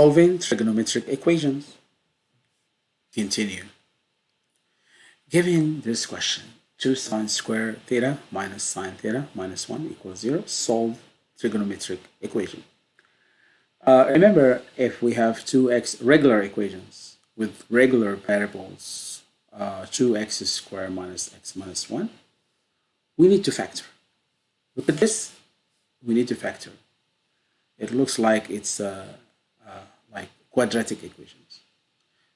solving trigonometric equations. Continue. Given this question, 2 sine square theta minus sine theta minus 1 equals 0, solve trigonometric equation. Uh, remember, if we have two x regular equations with regular variables, uh, 2x squared minus x minus 1, we need to factor. Look at this, we need to factor. It looks like it's uh, quadratic equations.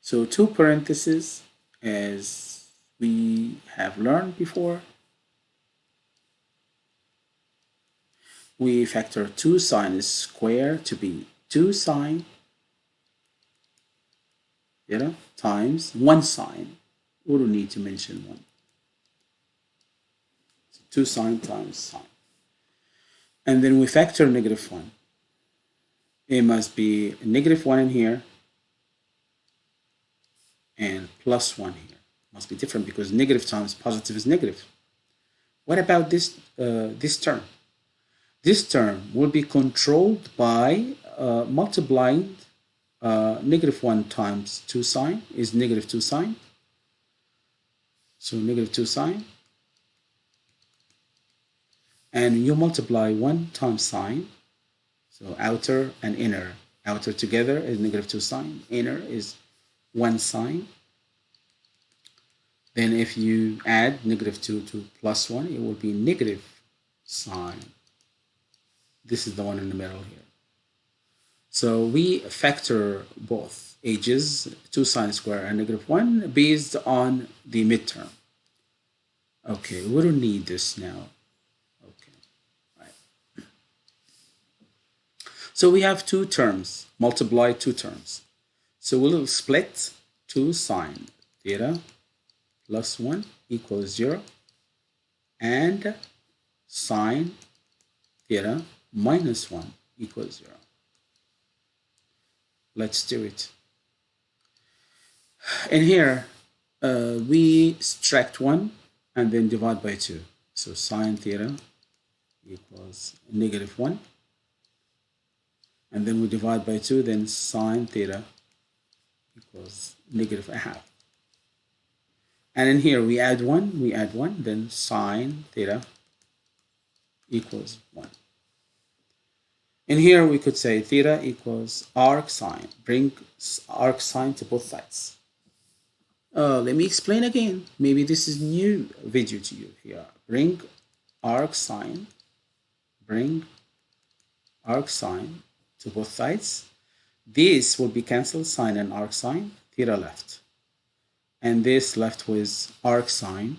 So two parentheses, as we have learned before, we factor 2 sine squared to be 2 sine you know, times 1 sine. We don't need to mention 1. So 2 sine times sine. And then we factor negative 1. It must be negative 1 in here and plus 1 here. Must be different because negative times positive is negative. What about this, uh, this term? This term will be controlled by uh, multiplying uh, negative 1 times 2 sine is negative 2 sine. So negative 2 sine. And you multiply 1 times sine. So outer and inner. Outer together is negative 2 sine. Inner is 1 sine. Then if you add negative 2 to plus 1, it will be negative sine. This is the one in the middle here. So we factor both ages, 2 sine square and negative 1, based on the midterm. Okay, we don't need this now. Okay, right. So we have two terms, multiply two terms. So we'll split 2 sine theta plus 1 equals 0 and sine theta minus 1 equals 0. Let's do it. In here, uh, we subtract 1 and then divide by 2. So sine theta equals negative 1. And then we divide by 2, then sine theta equals negative a half. And in here, we add 1, we add 1, then sine theta equals 1. In here, we could say theta equals arc sine. Bring arc sine to both sides. Uh, let me explain again. Maybe this is new video to you here. Bring arc sine. Bring arc sine to both sides. This will be cancelled, sine and arc sine. Theta left. And this left with arc sine.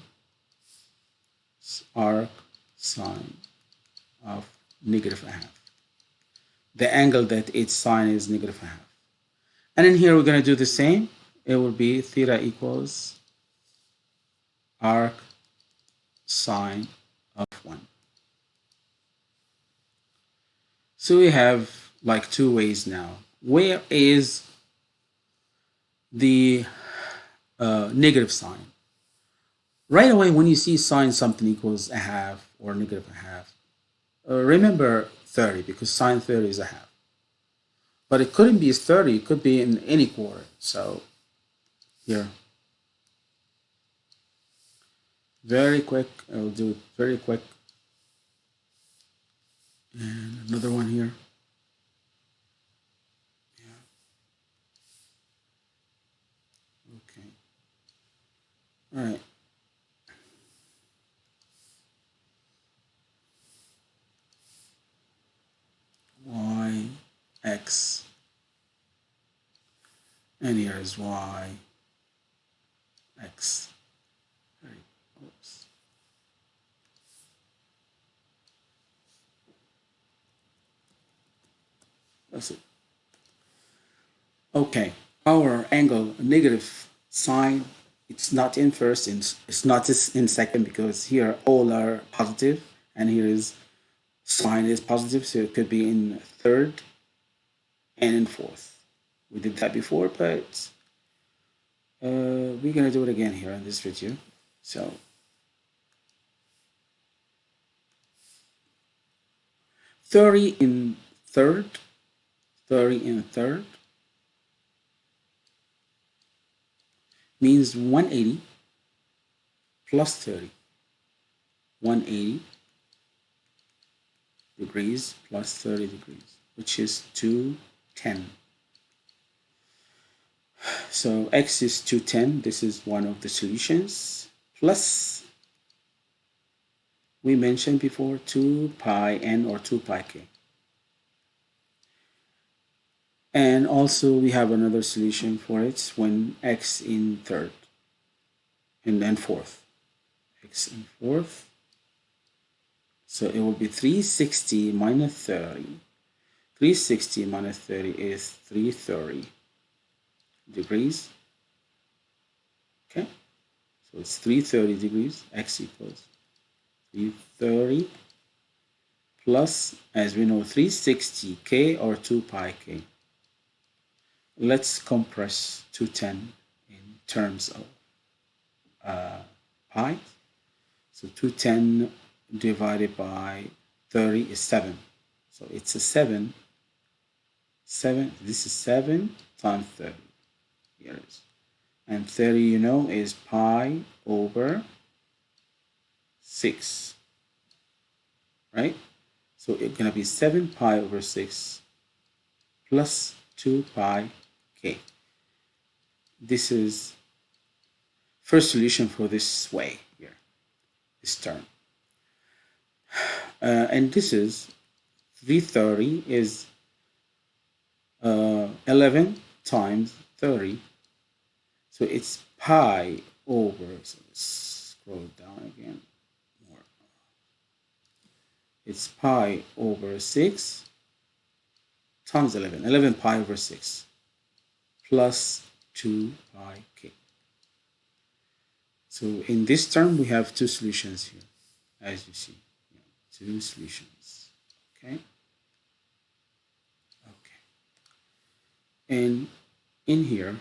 Arc sine of negative half the angle that its sine is negative half. And in here, we're going to do the same. It will be theta equals arc sine of 1. So we have like two ways now. Where is the uh, negative sign? Right away, when you see sine something equals a half or negative a half, uh, remember 30 because sine 30 is a half. But it couldn't be 30, it could be in any quarter. So here. Very quick, I'll do it very quick. And another one here. Yeah. Okay. All right. y, x, and here is y, x. That's it. Okay, our angle negative sine, it's not in first, it's not in second because here all are positive and here is sine is positive, so it could be in third and in fourth. We did that before, but uh, we're to do it again here in this video. So thirty in third, thirty in third, means 180 plus 30. 180 degrees plus 30 degrees, which is 210. So x is 210. This is one of the solutions. Plus, we mentioned before 2 pi n or 2 pi k. And also we have another solution for it when x in third and then fourth. x in fourth. So it will be 360 minus 30. 360 minus 30 is 330 degrees. Okay, so it's 330 degrees, x equals 330 plus, as we know, 360k or 2 pi k. Let's compress 210 in terms of uh, pi. So 210 divided by 30 is 7. So it's a 7. 7, this is 7 times 30 years. And 30, you know, is pi over 6. Right? So it's going to be 7 pi over 6 plus 2 pi k. This is first solution for this way here, this term. Uh, and this is 330 is uh, 11 times 30 so it's pi over, so let's scroll down again more. It's pi over 6 times 11, 11 pi over 6 plus 2 pi k. So in this term, we have two solutions here, as you see, two solutions, okay? Okay. And in here,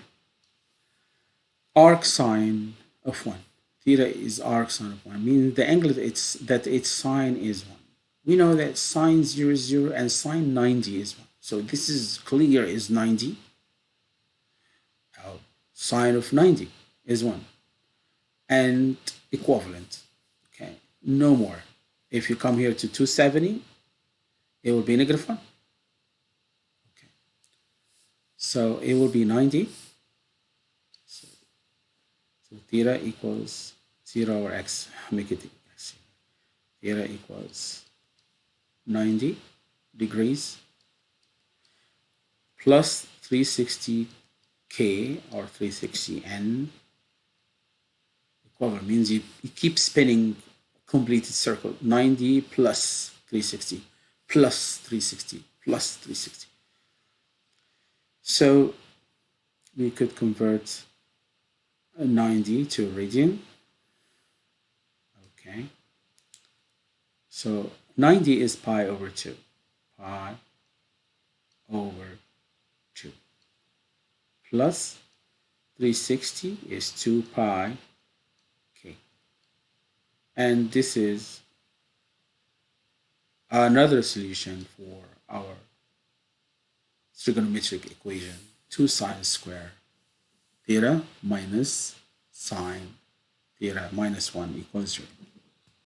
arc sine of 1. Theta is arc sine of 1, meaning the angle that its, that its sine is 1. We know that sine 0, 0 and sine 90 is 1. So this is clear is 90. Sine of 90 is 1. And equivalent. Okay, no more. If you come here to 270, it will be negative 1. Okay. So it will be 90 so theta equals 0 or x, make it. Theta equals 90 degrees plus 360k or 360n equivalent means you, you keep spinning completed circle 90 plus 360 plus 360 plus 360 so we could convert 90 to radian. Okay. So 90 is pi over 2. Pi over 2. Plus 360 is 2 pi k. And this is another solution for our trigonometric equation 2 sine square theta minus sine theta minus 1 equals 0.